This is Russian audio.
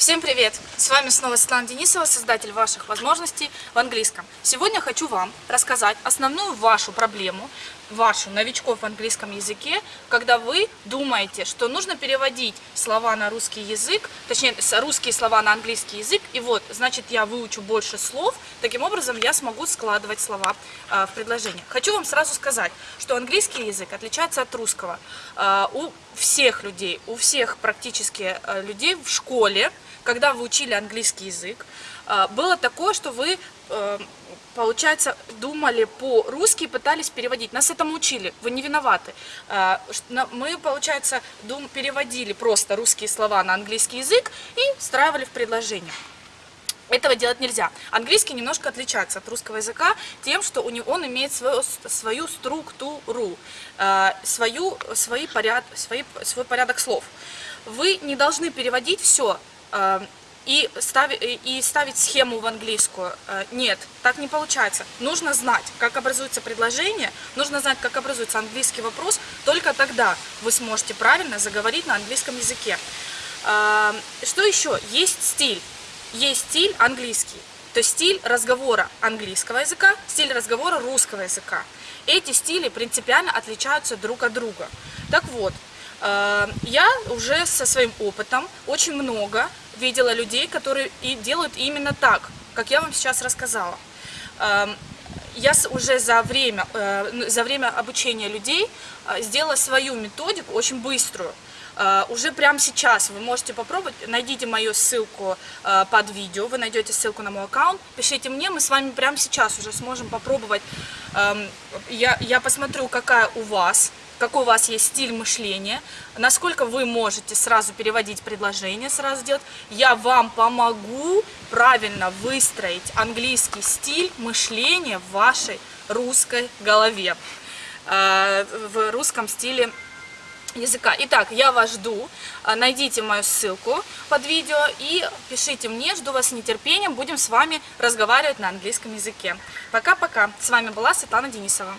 Всем привет! С вами снова Светлана Денисова, создатель ваших возможностей в английском. Сегодня хочу вам рассказать основную вашу проблему, вашу новичков в английском языке, когда вы думаете, что нужно переводить слова на русский язык, точнее, русские слова на английский язык, и вот, значит, я выучу больше слов, таким образом я смогу складывать слова э, в предложение. Хочу вам сразу сказать, что английский язык отличается от русского. Э, у всех людей, у всех практически э, людей в школе, когда вы учили английский язык, э, было такое, что вы э, получается, думали по-русски и пытались переводить. Нас этому учили, вы не виноваты. А, мы, получается, переводили просто русские слова на английский язык и встраивали в предложение. Этого делать нельзя. Английский немножко отличается от русского языка тем, что у него, он имеет свою, свою структуру, а, свою, свои поряд, свои, свой порядок слов. Вы не должны переводить все а, и, ставить, и ставить схему в английскую. Э, нет, так не получается. Нужно знать, как образуется предложение, нужно знать, как образуется английский вопрос, только тогда вы сможете правильно заговорить на английском языке. Э, что еще? Есть стиль. Есть стиль английский. То есть стиль разговора английского языка, стиль разговора русского языка. Эти стили принципиально отличаются друг от друга. Так вот, э, я уже со своим опытом очень много видела людей, которые и делают именно так, как я вам сейчас рассказала. Эм, я уже за время, э, за время обучения людей э, сделала свою методику очень быструю. Уже прямо сейчас вы можете попробовать, найдите мою ссылку под видео, вы найдете ссылку на мой аккаунт, пишите мне, мы с вами прямо сейчас уже сможем попробовать, uh, я, я посмотрю, какая у вас какой у вас есть стиль мышления, насколько вы можете сразу переводить предложение, сразу делать. Я вам помогу правильно выстроить английский стиль мышления в вашей русской голове, э, в русском стиле языка. Итак, я вас жду. Э, найдите мою ссылку под видео и пишите мне. Жду вас с нетерпением. Будем с вами разговаривать на английском языке. Пока-пока. С вами была Светлана Денисова.